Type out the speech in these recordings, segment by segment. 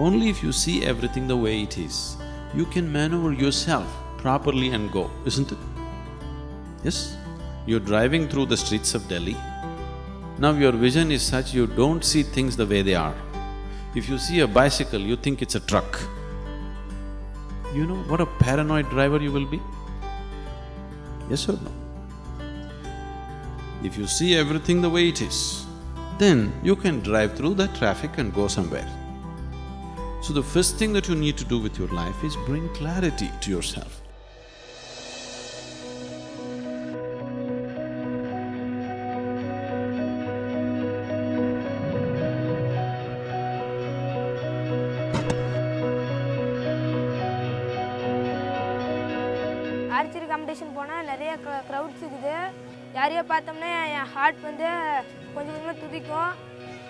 Only if you see everything the way it is, you can maneuver yourself properly and go, isn't it? Yes? You're driving through the streets of Delhi. Now your vision is such you don't see things the way they are. If you see a bicycle, you think it's a truck. You know what a paranoid driver you will be? Yes or no? If you see everything the way it is, then you can drive through that traffic and go somewhere. So the first thing that you need to do with your life is bring clarity to yourself. Archery competition போனால் நிறைய crowds இருக்குது யாரையோ பார்த்தோம்னா என் heart வந்து கொஞ்சம் கொஞ்சமாக துதிக்கும்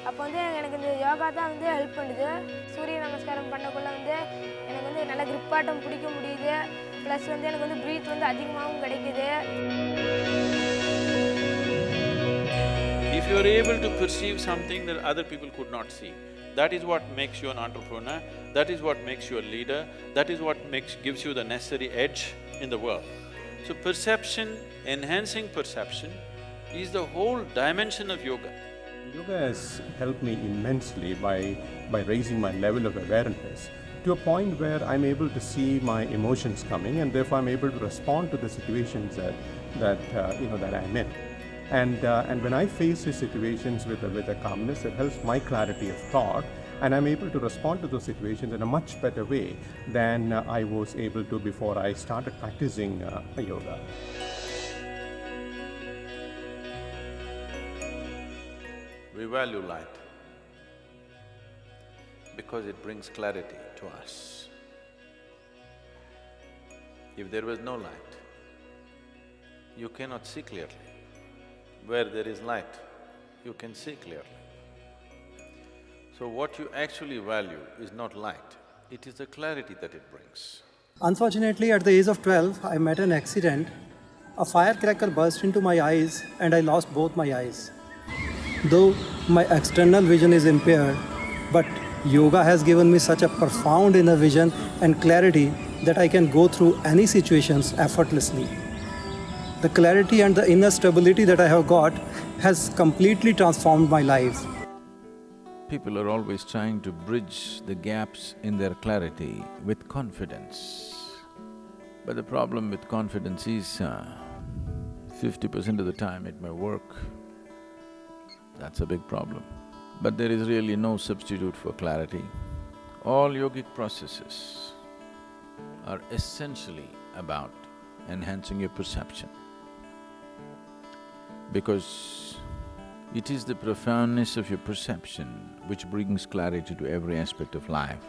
அப்போ வந்து எனக்கு இந்த யோகா தான் வந்து ஹெல்ப் பண்ணுது சூரிய நமஸ்காரம் பண்ணக்குள்ள வந்து எனக்கு வந்து நல்ல கிரிப்பாட்டம் பிடிக்க முடியுது ப்ளஸ் வந்து எனக்கு வந்து ப்ரீத் வந்து அதிகமாகவும் கிடைக்குது If you are able to perceive something that other people could not see, that is what makes you an entrepreneur, that is what makes you a leader, that is what makes… gives you the necessary edge in the world. So perception, enhancing perception is the whole dimension of yoga. Yoga has helped me immensely by, by raising my level of awareness to a point where I'm able to see my emotions coming and therefore I'm able to respond to the situations that, that uh, you know, that I'm in. And, uh, and when I face these situations with a, with a calmness, it helps my clarity of thought and I'm able to respond to those situations in a much better way than uh, I was able to before I started practicing uh, yoga. We value light because it brings clarity to us. If there was no light, you cannot see clearly. Where there is light, you can see clearly. So what you actually value is not light, it is the clarity that it brings. Unfortunately, at the age of 12, I met an accident. A firecracker burst into my eyes and I lost both my eyes. Though my external vision is impaired, but yoga has given me such a profound inner vision and clarity that I can go through any situations effortlessly. The clarity and the inner stability that I have got has completely transformed my life. People are always trying to bridge the gaps in their clarity with confidence. But the problem with confidence is, uh, fifty percent of the time it may work. That's a big problem. But there is really no substitute for clarity. All yogic processes are essentially about enhancing your perception. Because it is the profoundness of your perception which brings clarity to every aspect of life.